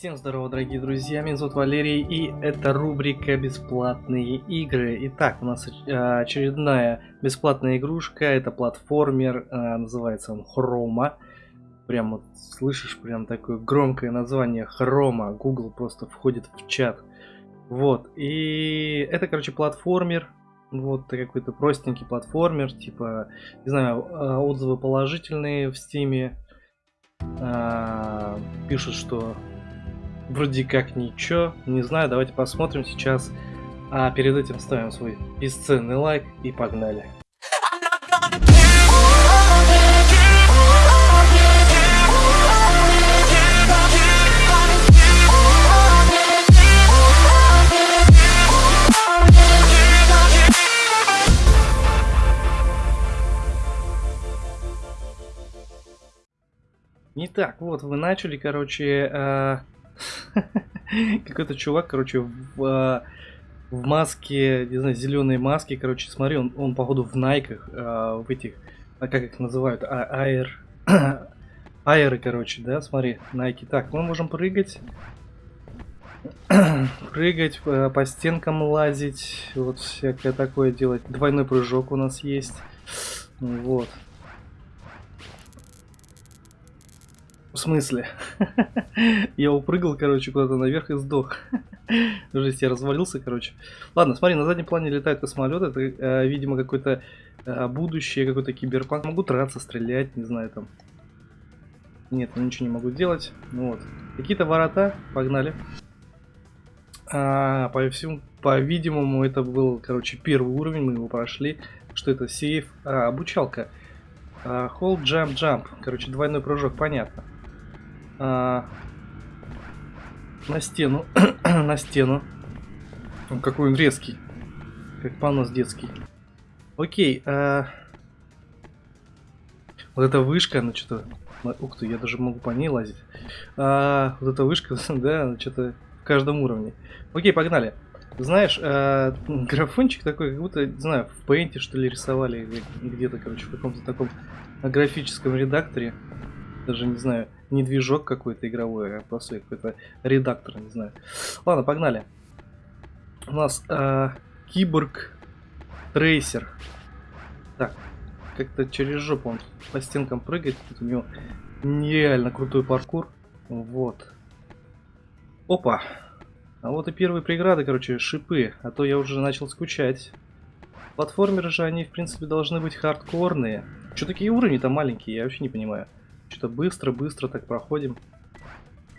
Всем здорово, дорогие друзья, меня зовут Валерий, и это рубрика «Бесплатные игры». Итак, у нас э, очередная бесплатная игрушка, это платформер, э, называется он Хрома. Прям вот слышишь, прям такое громкое название Хрома, Google просто входит в чат. Вот, и это, короче, платформер, вот какой-то простенький платформер, типа, не знаю, э, отзывы положительные в стиме. Пишут, что вроде как ничего. Не знаю, давайте посмотрим сейчас. А перед этим ставим свой бесценный лайк и погнали. Не так, вот вы начали, короче, э, Какой-то чувак, короче, в, а, в маске, не знаю, зеленой маске, короче, смотри, он, он походу в найках, а, в этих, а как их называют, а, аэр, аэры, короче, да, смотри, найки. Так, мы можем прыгать, прыгать, по, по стенкам лазить, вот всякое такое делать. Двойной прыжок у нас есть, вот. Смысле? я упрыгал, короче, куда-то наверх и сдох. Жесть, я развалился, короче. Ладно, смотри, на заднем плане летает космолет. Это, э, видимо, какое-то э, будущее, какой-то киберпанк. Могу драться, стрелять, не знаю, там. Нет, ничего не могу делать. Ну вот. Какие-то ворота. Погнали. А, по всему, по-видимому, это был, короче, первый уровень. Мы его прошли. Что это? Сейф. А, обучалка. Hold, jump, jump. Короче, двойной прыжок, понятно а, на стену, на стену. Он какой он резкий, как понос детский. Окей, а... вот эта вышка, ну что-то, ух ты, я даже могу по ней лазить. А, вот эта вышка, да, что-то в каждом уровне. Окей, погнали. Знаешь, э, графончик такой, как будто, не знаю, в пейнте что ли рисовали, где-то, короче, в каком-то таком графическом редакторе. Даже не знаю не движок какой-то игровой, а просто какой-то редактор, не знаю. Ладно, погнали. У нас э, киборг трейсер. Так, как-то через жопу он по стенкам прыгает. Тут у него нереально крутой паркур. Вот. Опа. А вот и первые преграды, короче, шипы. А то я уже начал скучать. Платформеры же, они, в принципе, должны быть хардкорные. Что такие уровни-то маленькие, я вообще не понимаю. Что-то быстро-быстро так проходим.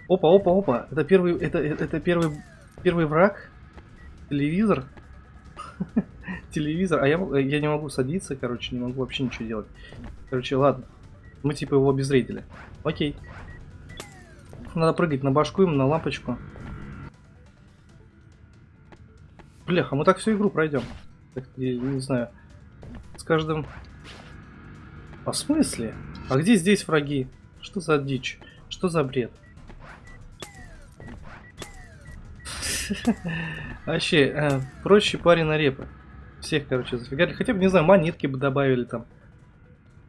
Опа, опа, опа. Это первый, это, это первый, первый враг. Телевизор. Телевизор. А я, я не могу садиться, короче, не могу вообще ничего делать. Короче, ладно. Мы типа его обезвредили. Окей. Надо прыгать на башку ему, на лампочку. Бляха, мы так всю игру пройдем. Так, я не знаю. С каждым... А в смысле? А где здесь враги? Что за дичь? Что за бред? Вообще, э, проще парень на репы. Всех, короче, зафигали. Хотя бы, не знаю, монетки бы добавили там.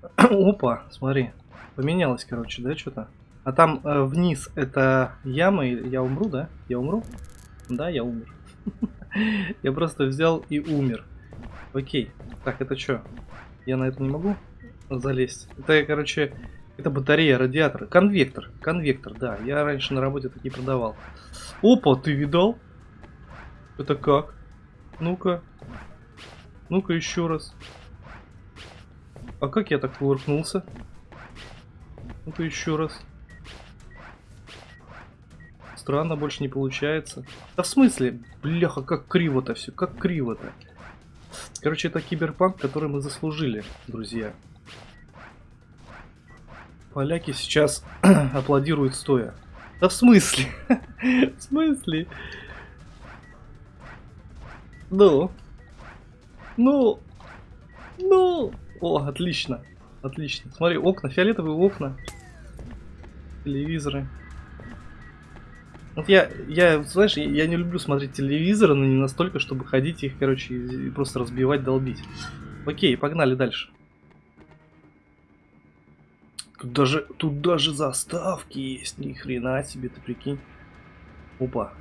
Опа, смотри. Поменялось, короче, да, что-то? А там э, вниз это яма, я умру, да? Я умру? Да, я умер. я просто взял и умер. Окей. Так, это что? Я на это не могу? Залезть. Это, короче, это батарея радиатора. Конвектор. Конвектор, да. Я раньше на работе такие продавал. Опа, ты видал? Это как? Ну-ка. Ну-ка еще раз. А как я так кувыркнулся? Ну-ка еще раз. Странно, больше не получается. Да в смысле? Бляха, как криво-то все, как криво-то. Короче, это киберпанк, который мы заслужили, друзья. Поляки сейчас аплодируют стоя. Да в смысле? в смысле? Ну? Ну? Ну? О, отлично. Отлично. Смотри, окна, фиолетовые окна. Телевизоры. Вот я, я, знаешь, я не люблю смотреть телевизоры, но не настолько, чтобы ходить их, короче, и просто разбивать, долбить. Окей, погнали дальше. Тут даже, тут даже заставки есть, ни хрена себе, ты прикинь. Опа.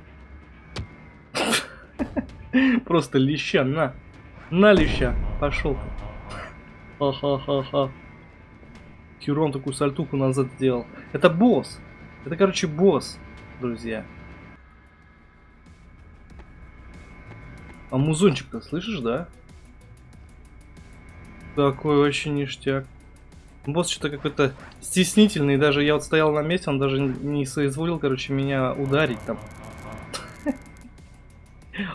Просто леща, на. На леща. Пошел. Ха-ха-ха-ха. Херон такую сальтуху назад сделал. Это босс. Это, короче, босс, друзья. А музончик-то слышишь, да? Такой вообще ништяк. Босс что-то какой-то стеснительный. Даже я вот стоял на месте, он даже не соизволил, короче, меня ударить там.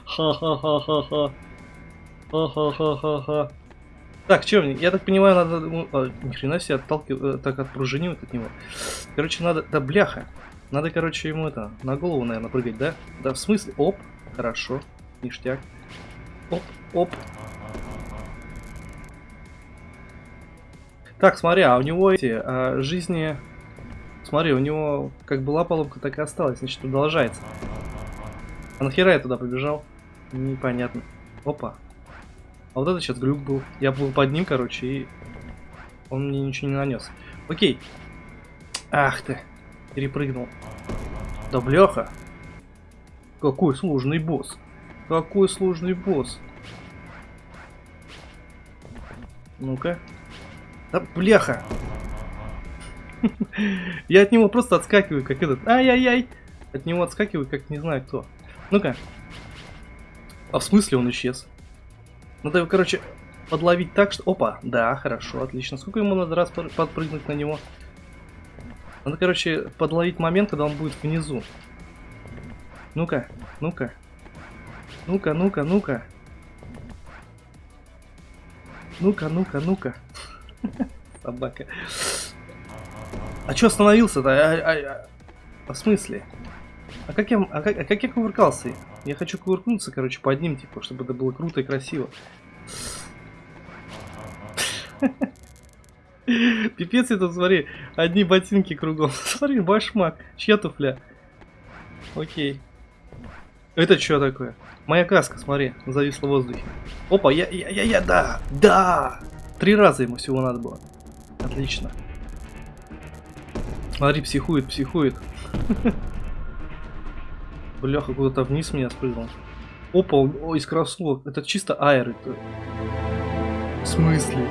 Ха-ха-ха-ха-ха. Ха-ха-ха-ха-ха. Так, что мне? Я так понимаю, надо... ну, А, ни хрена себе отталкивать, так отпружинивать от него. Короче, надо... Да бляха. Надо, короче, ему это, на голову, наверное, прыгать, да? Да, в смысле? Оп. Хорошо. Ништяк. Оп, оп. Так, смотри, а у него эти а, жизни... Смотри, у него как была поломка, так и осталась, значит, продолжается. А нахера я туда побежал? Непонятно. Опа. А вот это сейчас глюк был. Я был под ним, короче, и он мне ничего не нанес. Окей. Ах ты. Перепрыгнул. Да бляха. Какой сложный босс. Какой сложный босс. Ну-ка. Да бляха. Я от него просто отскакиваю, как этот. Ай-яй-яй. От него отскакиваю, как не знаю кто. Ну-ка. А в смысле он исчез? Надо его, короче, подловить так, что... Опа, да, хорошо, отлично. Сколько ему надо раз подпрыгнуть на него? Надо, короче, подловить момент, когда он будет внизу. Ну-ка, ну-ка. Ну-ка, ну-ка, ну-ка. Ну-ка, ну-ка, ну-ка. Собака. А чё остановился-то? А, а, а, в смысле? А как я, а как, а как я кувыркался? Я хочу кувыркнуться, короче, под ним, типа, чтобы это было круто и красиво. Пипец это, смотри, одни ботинки кругом. Смотри, башмак. Чья туфля? Окей. Это что такое? Моя каска, смотри, зависла в воздухе. Опа, я, я, я, я, да, да! Три раза ему всего надо было. Отлично. Смотри, психует, психует. Бляха, куда-то вниз меня спрыгнул. Опа, о, из кроссовок. Это чисто аэр. Это... В смысле?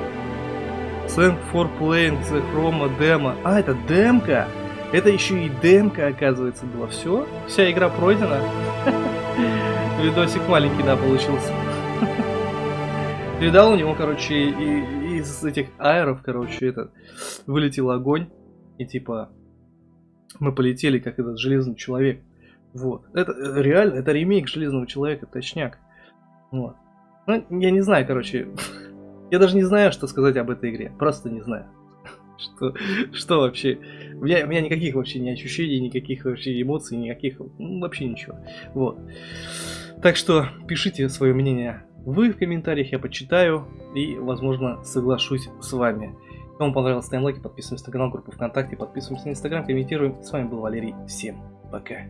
Thank for playing the Chroma demo. А, это демка? Это еще и демка, оказывается, была. Все? Вся игра пройдена? Видосик маленький, да, получился. Видал, у него, короче, и, из этих аэров, короче, этот, вылетел огонь. И типа, мы полетели, как этот железный человек. Вот. Это э, реально, это ремейк Железного Человека, точняк. Вот. Ну, я не знаю, короче. я даже не знаю, что сказать об этой игре. Просто не знаю. что, что вообще. У меня, у меня никаких вообще ни ощущений, никаких вообще эмоций, никаких. Ну, вообще ничего. Вот. Так что пишите свое мнение вы в комментариях, я почитаю и, возможно, соглашусь с вами. Кому понравилось, ставим лайки, подписываемся на канал, группу ВКонтакте, подписываемся на Инстаграм, комментируем. С вами был Валерий. Всем пока.